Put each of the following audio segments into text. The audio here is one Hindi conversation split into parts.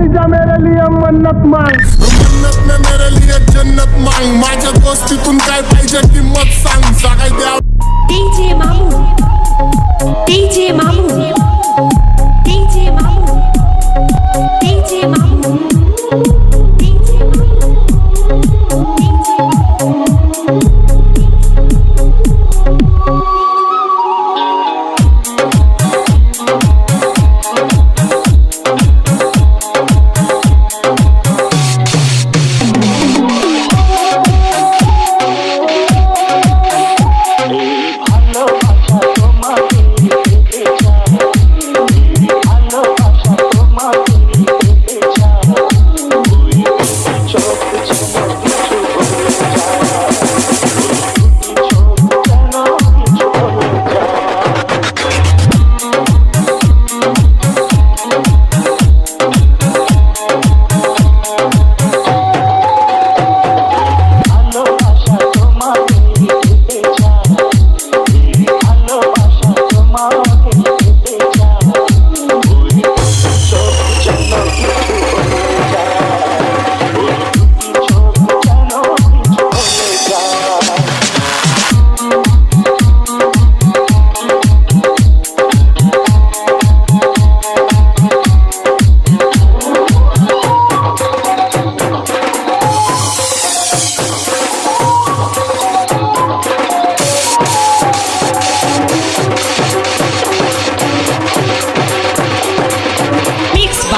अपनी जा मेरे लिए मन्नत मांग मन्नत में मेरे लिए जन्नत मांग माझ्या तुम काय पाहिजे किंमत सांग सांगाय द्या डीजे Mamu.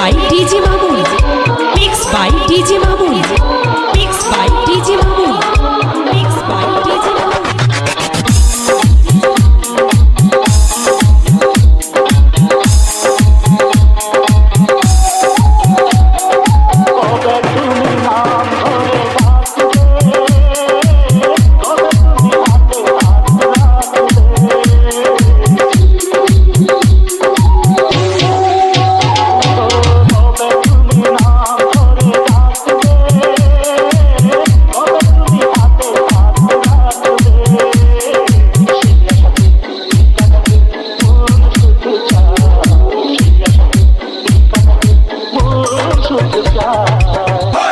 বাই ডিজি सुख का